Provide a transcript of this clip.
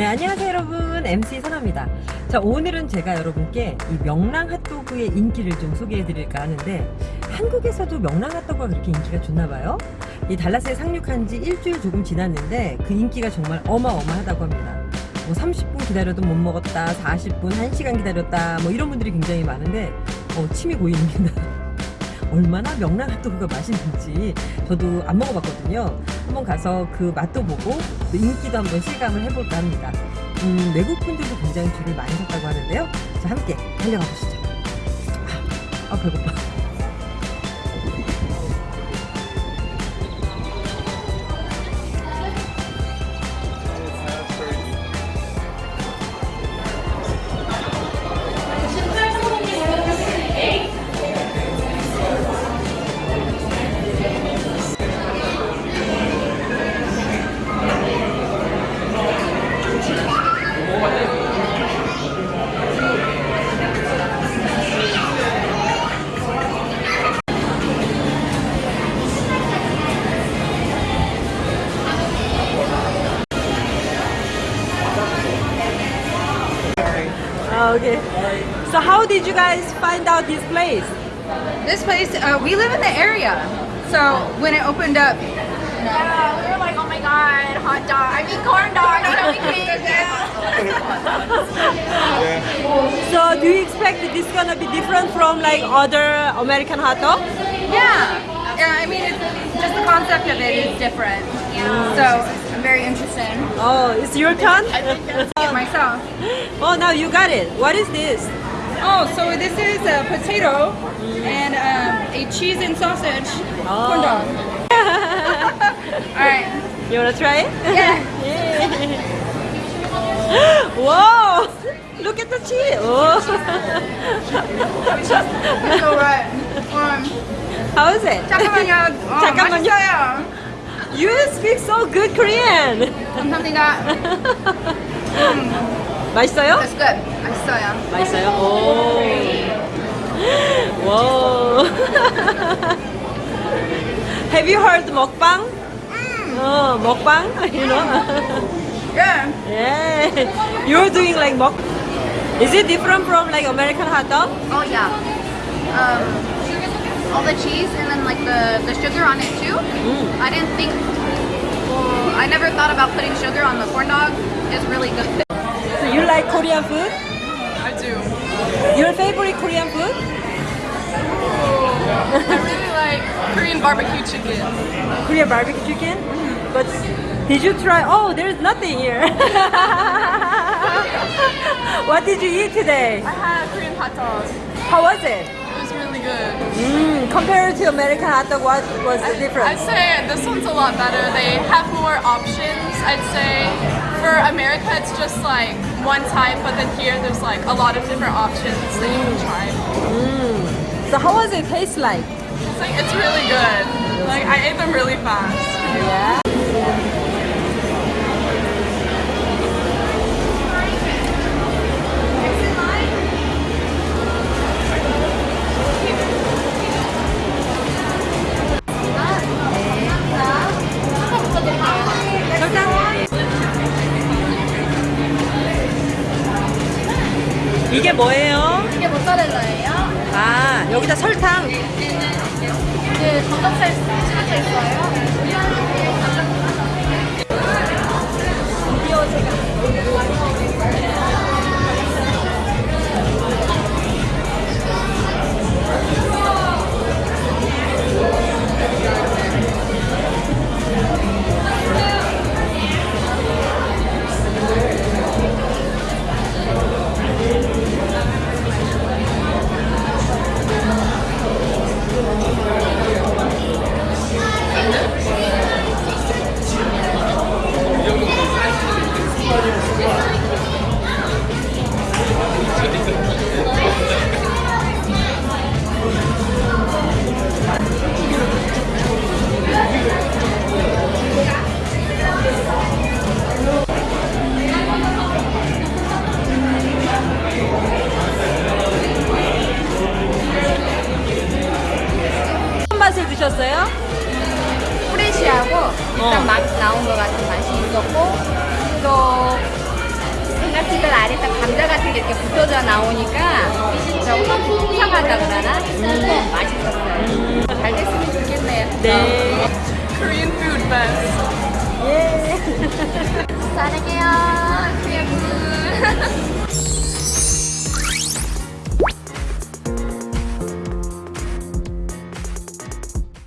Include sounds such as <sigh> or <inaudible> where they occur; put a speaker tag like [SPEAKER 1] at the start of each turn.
[SPEAKER 1] 네 안녕하세요 여러분. MC 선아입니다. 자 오늘은 제가 여러분께 이 명랑 핫도그의 인기를 좀 소개해 드릴까 하는데 한국에서도 명랑 핫도그가 그렇게 인기가 좋나 봐요? 이 달라스에 상륙한 지 일주일 조금 지났는데 그 인기가 정말 어마어마하다고 합니다. 뭐 30분 기다려도 못 먹었다 40분 1시간 기다렸다 뭐 이런 분들이 굉장히 많은데 어, 침이 고입니다 얼마나 명랑 핫도그가 맛있는지 저도 안 먹어봤거든요. 한번 가서 그 맛도 보고 또 인기도 한번 실감을 해볼까 합니다. 음, 외국 분들도 굉장히 줄을 많이 섰다고 하는데요. 자, 함께 달려가 보시죠. 아, 아 배고파. Okay. So how did you guys find out this place?
[SPEAKER 2] This place, uh, we live in the area. So when it opened up,
[SPEAKER 3] Yeah, we were like, oh my god, hot dog. I mean, corn dog. So we came.
[SPEAKER 1] So do you expect that this is gonna be different from like other American hot dogs?
[SPEAKER 2] yeah, yeah. I mean, it's, just the concept of it is different. Yeah. So I'm very interested.
[SPEAKER 1] Oh, it's your turn?
[SPEAKER 2] Get myself. <laughs>
[SPEAKER 1] oh, now you got it. What is this?
[SPEAKER 2] Oh, so this is a potato and um, a cheese and sausage corn dog. <laughs> <laughs> All right.
[SPEAKER 1] You wanna try it?
[SPEAKER 2] Yeah. yeah.
[SPEAKER 1] Whoa! Look at the cheese. Oh.
[SPEAKER 2] So right. Um,
[SPEAKER 1] How is it?
[SPEAKER 2] 잠깐만요. <laughs> 어,
[SPEAKER 1] 잠깐만요.
[SPEAKER 2] 맛있어요.
[SPEAKER 1] You speak so good Korean.
[SPEAKER 2] 감사합니다.
[SPEAKER 1] 맛있어요?
[SPEAKER 2] That's good. 맛있어요.
[SPEAKER 1] 맛있어요? 오. 와. Have you heard 먹방? 어, 먹방? You know?
[SPEAKER 2] Yeah.
[SPEAKER 1] yeah. You're doing like 먹. Is it different from like American hot dog?
[SPEAKER 3] Oh yeah. Um, all the cheese and then like the the sugar on it too. Mm. I didn't think. Well, I never thought about putting sugar on the corn dog. It's really good.
[SPEAKER 1] So you like Korean food?
[SPEAKER 4] I do.
[SPEAKER 1] Your favorite Korean food?
[SPEAKER 4] Oh, I really like Korean barbecue chicken.
[SPEAKER 1] Korean barbecue chicken? Mm-hmm. But did you try? Oh, there's nothing here. <laughs> what did you eat today?
[SPEAKER 4] I had Korean hot dogs.
[SPEAKER 1] How was it?
[SPEAKER 4] Really good.
[SPEAKER 1] Mm, compared to American hot dog, what was the difference?
[SPEAKER 4] I'd say this one's a lot better. They have more options. I'd say for America it's just like one type, but then here there's like a lot of different options that you can try.
[SPEAKER 1] So how was it taste like?
[SPEAKER 4] It's like it's really good. Like I ate them really fast.
[SPEAKER 1] Yeah. 이게 뭐예요?
[SPEAKER 3] 이게 모짜렐라예요.
[SPEAKER 1] 아, 여기다 설탕.
[SPEAKER 3] 네, 네, 네. 네, 네. 네. 네. 네. 네. 네. 네. 네. 네. 네. 드셨어요?
[SPEAKER 5] 음, 프레시하고 일단 어. 막 나온 것 같은 맛이 있었고 또 생각지도 안했다 감자 같은 게 이렇게 붙어져 나오니까 조금 풍성하다 그러나 음. 맛있었어요. 잘 됐으면 좋겠네요.
[SPEAKER 1] 네.
[SPEAKER 4] Korean food best. 예. <laughs>
[SPEAKER 3] 사랑해요. Korean food.